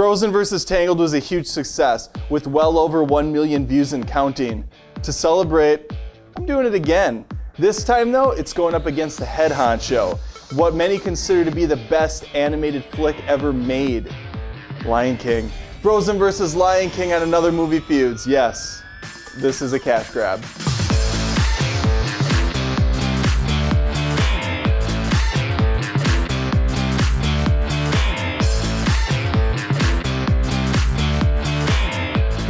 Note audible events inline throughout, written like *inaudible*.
Frozen vs. Tangled was a huge success with well over 1 million views and counting. To celebrate, I'm doing it again. This time though, it's going up against the head honcho, what many consider to be the best animated flick ever made, Lion King. Frozen vs. Lion King on another movie feuds, yes, this is a cash grab.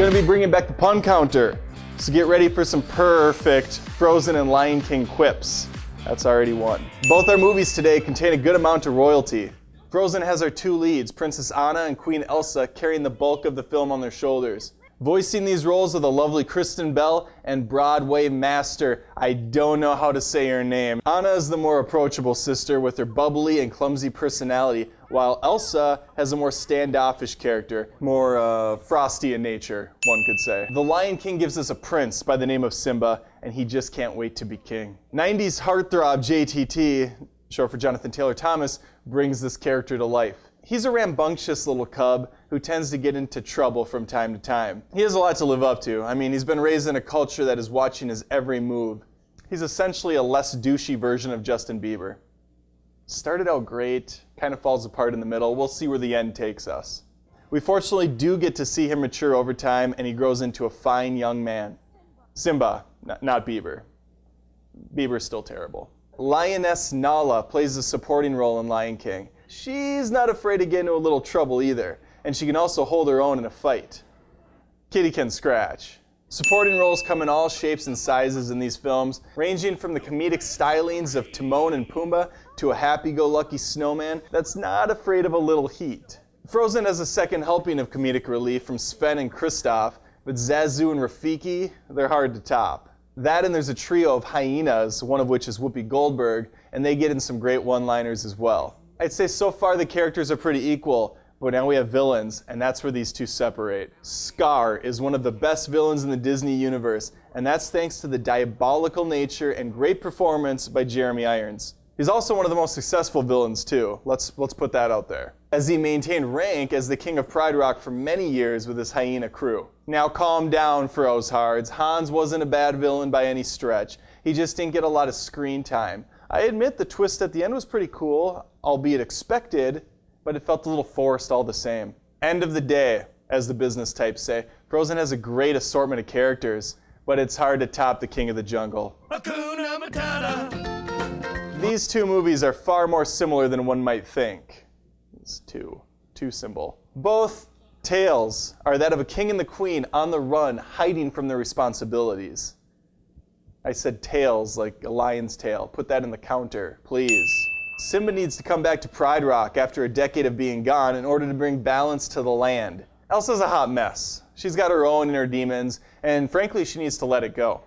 Gonna be bringing back the pun counter. So get ready for some perfect Frozen and Lion King quips. That's already one. Both our movies today contain a good amount of royalty. Frozen has our two leads, Princess Anna and Queen Elsa, carrying the bulk of the film on their shoulders. Voicing these roles are the lovely Kristen Bell and Broadway master, I don't know how to say her name. Anna is the more approachable sister with her bubbly and clumsy personality, while Elsa has a more standoffish character, more uh, frosty in nature, one could say. The Lion King gives us a prince by the name of Simba, and he just can't wait to be king. 90s heartthrob JTT, short for Jonathan Taylor Thomas, brings this character to life. He's a rambunctious little cub who tends to get into trouble from time to time. He has a lot to live up to. I mean, he's been raised in a culture that is watching his every move. He's essentially a less douchey version of Justin Bieber. Started out great, kind of falls apart in the middle. We'll see where the end takes us. We fortunately do get to see him mature over time and he grows into a fine young man. Simba, not Bieber. Bieber's still terrible. Lioness Nala plays a supporting role in Lion King. She's not afraid to get into a little trouble either, and she can also hold her own in a fight. Kitty can scratch. Supporting roles come in all shapes and sizes in these films, ranging from the comedic stylings of Timon and Pumbaa to a happy-go-lucky snowman that's not afraid of a little heat. Frozen has a second helping of comedic relief from Sven and Kristoff, but Zazu and Rafiki, they're hard to top. That and there's a trio of hyenas, one of which is Whoopi Goldberg, and they get in some great one-liners as well. I'd say so far the characters are pretty equal, but now we have villains, and that's where these two separate. Scar is one of the best villains in the Disney universe, and that's thanks to the diabolical nature and great performance by Jeremy Irons. He's also one of the most successful villains too. Let's, let's put that out there. As he maintained rank as the king of Pride Rock for many years with his hyena crew. Now calm down, Frozhards. Hans wasn't a bad villain by any stretch. He just didn't get a lot of screen time. I admit the twist at the end was pretty cool, albeit expected, but it felt a little forced all the same. End of the day, as the business types say, Frozen has a great assortment of characters, but it's hard to top the King of the Jungle. These two movies are far more similar than one might think. It's too, too symbol. Both tales are that of a king and the queen on the run, hiding from their responsibilities. I said tails like a lion's tail. Put that in the counter, please. Simba needs to come back to Pride Rock after a decade of being gone in order to bring balance to the land. Elsa's a hot mess. She's got her own inner demons, and frankly, she needs to let it go.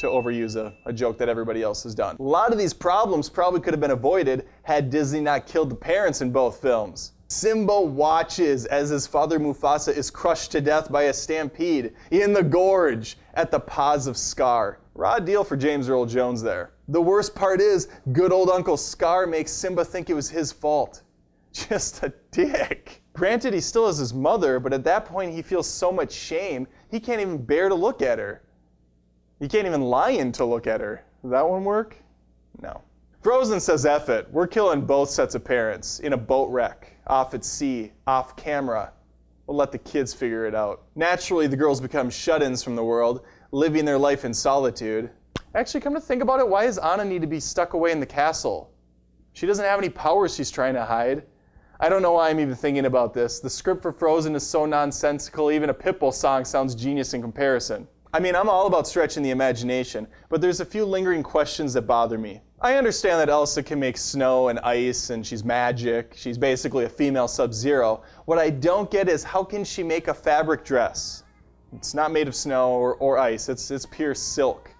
To overuse a, a joke that everybody else has done. A lot of these problems probably could have been avoided had Disney not killed the parents in both films. Simba watches as his father Mufasa is crushed to death by a stampede in the gorge at the paws of Scar. Raw deal for James Earl Jones there. The worst part is, good old Uncle Scar makes Simba think it was his fault. *laughs* Just a dick. Granted, he still has his mother, but at that point he feels so much shame, he can't even bear to look at her. He can't even lie in to look at her. Does that one work? No. Frozen says F it. We're killing both sets of parents in a boat wreck, off at sea, off camera. We'll let the kids figure it out. Naturally, the girls become shut-ins from the world, living their life in solitude. Actually, come to think about it, why does Anna need to be stuck away in the castle? She doesn't have any powers she's trying to hide. I don't know why I'm even thinking about this. The script for Frozen is so nonsensical, even a Pitbull song sounds genius in comparison. I mean, I'm all about stretching the imagination, but there's a few lingering questions that bother me. I understand that Elsa can make snow and ice and she's magic. She's basically a female Sub-Zero. What I don't get is how can she make a fabric dress? It's not made of snow or, or ice, it's, it's pure silk.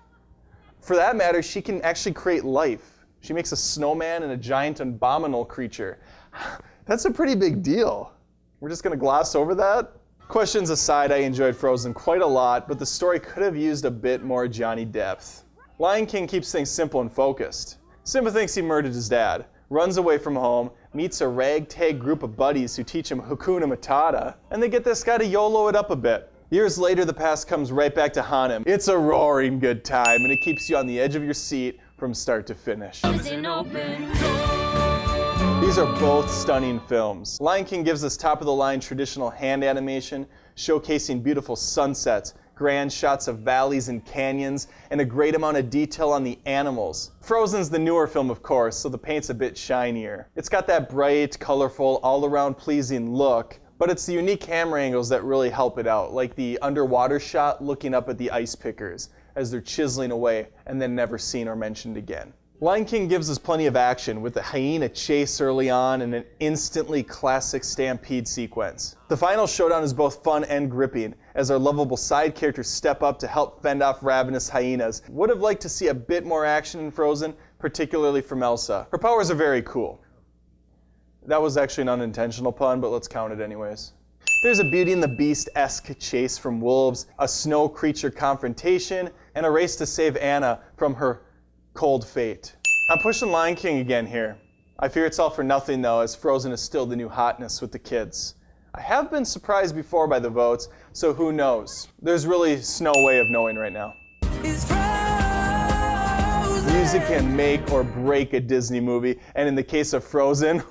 For that matter, she can actually create life. She makes a snowman and a giant abominable creature. *sighs* That's a pretty big deal. We're just going to gloss over that? Questions aside, I enjoyed Frozen quite a lot, but the story could have used a bit more Johnny depth. Lion King keeps things simple and focused. Simba thinks he murdered his dad. runs away from home, meets a ragtag group of buddies who teach him Hakuna Matata, and they get this guy to YOLO it up a bit. Years later, the past comes right back to haunt him. It's a roaring good time, and it keeps you on the edge of your seat from start to finish. These are both stunning films. Lion King gives us top of the line traditional hand animation, showcasing beautiful sunsets, grand shots of valleys and canyons, and a great amount of detail on the animals. Frozen's the newer film, of course, so the paint's a bit shinier. It's got that bright, colorful, all around pleasing look, but it's the unique camera angles that really help it out, like the underwater shot looking up at the ice pickers as they're chiseling away and then never seen or mentioned again. Lion King gives us plenty of action with the hyena chase early on and an instantly classic stampede sequence. The final showdown is both fun and gripping as our lovable side characters step up to help fend off ravenous hyenas. Would have liked to see a bit more action in Frozen, particularly from Elsa. Her powers are very cool. That was actually an unintentional pun, but let's count it anyways. There's a Beauty and the Beast-esque chase from wolves, a snow creature confrontation, and a race to save Anna from her cold fate. I'm pushing Lion King again here. I fear it's all for nothing though, as Frozen is still the new hotness with the kids. I have been surprised before by the votes, so who knows? There's really no way of knowing right now. Music can make or break a Disney movie, and in the case of Frozen,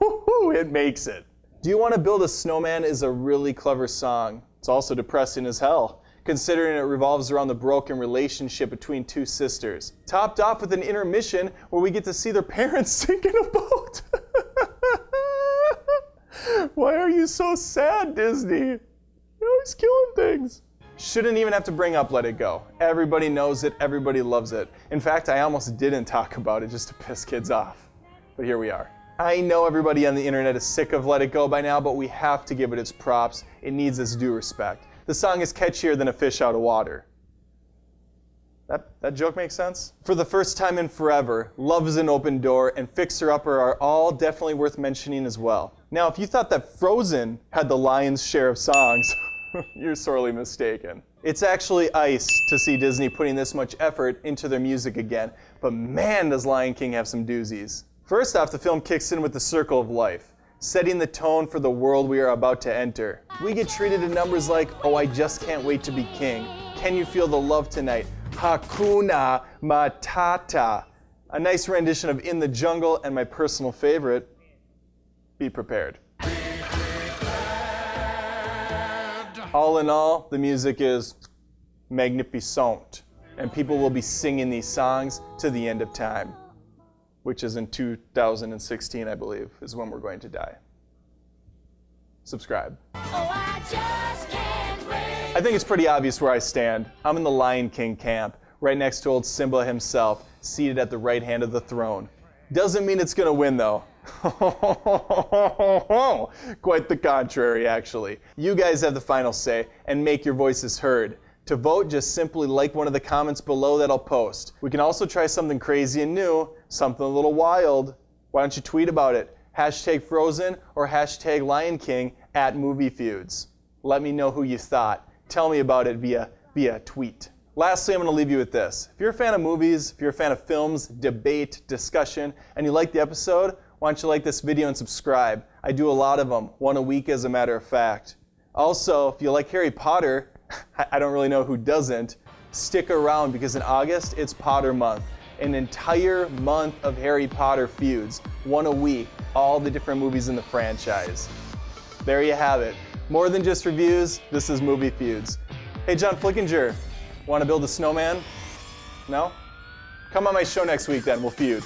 *laughs* it makes it. Do You Want to Build a Snowman is a really clever song. It's also depressing as hell considering it revolves around the broken relationship between two sisters. Topped off with an intermission where we get to see their *laughs* parents sink in a boat. *laughs* Why are you so sad, Disney? You're always killing things. Shouldn't even have to bring up Let It Go. Everybody knows it, everybody loves it. In fact, I almost didn't talk about it just to piss kids off. But here we are. I know everybody on the internet is sick of Let It Go by now, but we have to give it its props. It needs its due respect the song is catchier than a fish out of water. That, that joke makes sense? For the first time in forever, Love is an Open Door and Fixer Upper are all definitely worth mentioning as well. Now, if you thought that Frozen had the lion's share of songs, *laughs* you're sorely mistaken. It's actually ice to see Disney putting this much effort into their music again, but man does Lion King have some doozies. First off, the film kicks in with the Circle of Life setting the tone for the world we are about to enter. We get treated to numbers like, oh, I just can't wait to be king. Can you feel the love tonight? Hakuna Matata. A nice rendition of In the Jungle, and my personal favorite, Be Prepared. All in all, the music is magnificent, and people will be singing these songs to the end of time which is in 2016, I believe, is when we're going to die. Subscribe. Oh, I, I think it's pretty obvious where I stand. I'm in the Lion King camp, right next to old Simba himself, seated at the right hand of the throne. Doesn't mean it's gonna win though. *laughs* Quite the contrary, actually. You guys have the final say and make your voices heard. To vote, just simply like one of the comments below that I'll post. We can also try something crazy and new, something a little wild. Why don't you tweet about it? Hashtag Frozen or hashtag Lion King at Movie Feuds. Let me know who you thought. Tell me about it via, via tweet. Lastly, I'm going to leave you with this. If you're a fan of movies, if you're a fan of films, debate, discussion, and you like the episode, why don't you like this video and subscribe? I do a lot of them, one a week as a matter of fact. Also, if you like Harry Potter, *laughs* I don't really know who doesn't, stick around because in August, it's Potter Month. An entire month of Harry Potter feuds, one a week, all the different movies in the franchise. There you have it. More than just reviews, this is Movie Feuds. Hey, John Flickinger, want to build a snowman? No? Come on my show next week then, we'll feud.